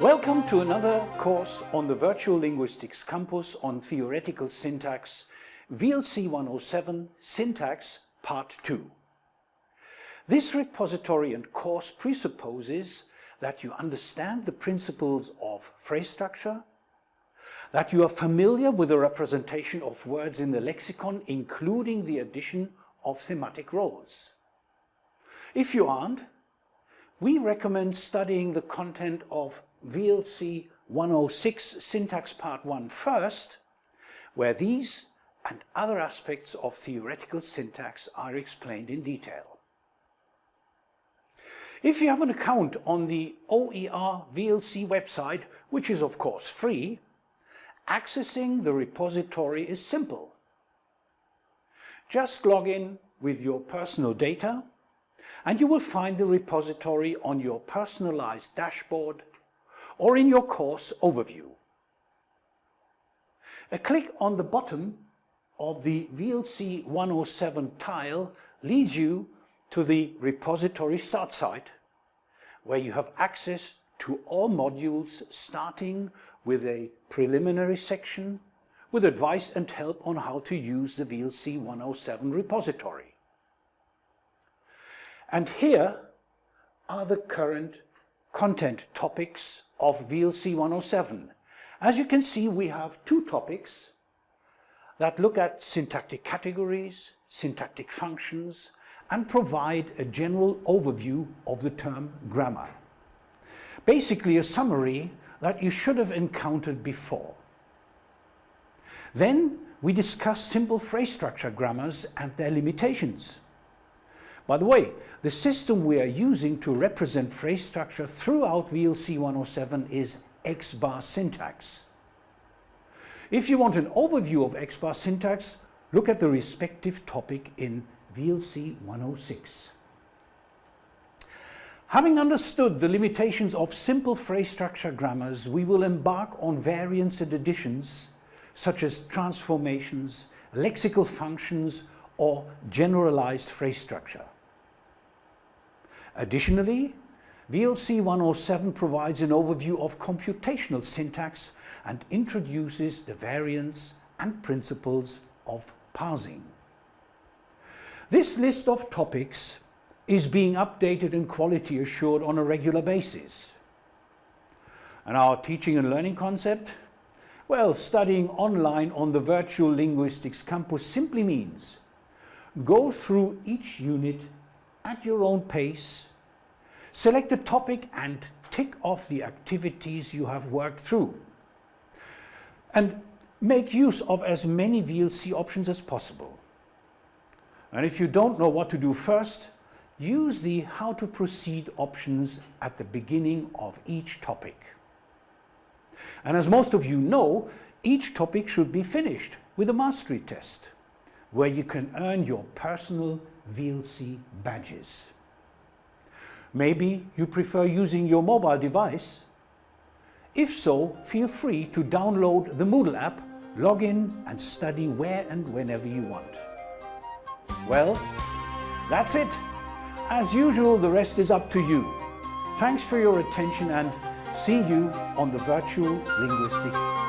Welcome to another course on the Virtual Linguistics Campus on Theoretical Syntax, VLC 107 Syntax Part 2. This repository and course presupposes that you understand the principles of phrase structure, that you are familiar with the representation of words in the lexicon, including the addition of thematic roles. If you aren't, we recommend studying the content of VLC 106 Syntax Part 1 first, where these and other aspects of theoretical syntax are explained in detail. If you have an account on the OER VLC website, which is of course free, accessing the repository is simple. Just log in with your personal data and you will find the repository on your personalized dashboard or in your course overview. A click on the bottom of the VLC 107 tile leads you to the repository start site where you have access to all modules starting with a preliminary section with advice and help on how to use the VLC 107 repository. And here are the current content topics of VLC 107. As you can see, we have two topics that look at syntactic categories, syntactic functions, and provide a general overview of the term grammar. Basically a summary that you should have encountered before. Then we discuss simple phrase structure grammars and their limitations. By the way, the system we are using to represent phrase structure throughout VLC 107 is X-bar syntax. If you want an overview of X-bar syntax, look at the respective topic in VLC 106. Having understood the limitations of simple phrase structure grammars, we will embark on variants and additions such as transformations, lexical functions or generalized phrase structure. Additionally, VLC 107 provides an overview of computational syntax and introduces the variants and principles of parsing. This list of topics is being updated and quality assured on a regular basis. And our teaching and learning concept? Well, studying online on the Virtual Linguistics Campus simply means go through each unit at your own pace, select a topic and tick off the activities you have worked through. And make use of as many VLC options as possible. And if you don't know what to do first, use the how to proceed options at the beginning of each topic. And as most of you know, each topic should be finished with a mastery test, where you can earn your personal VLC badges. Maybe you prefer using your mobile device. If so, feel free to download the Moodle app, log in and study where and whenever you want. Well, that's it. As usual, the rest is up to you. Thanks for your attention and see you on the Virtual Linguistics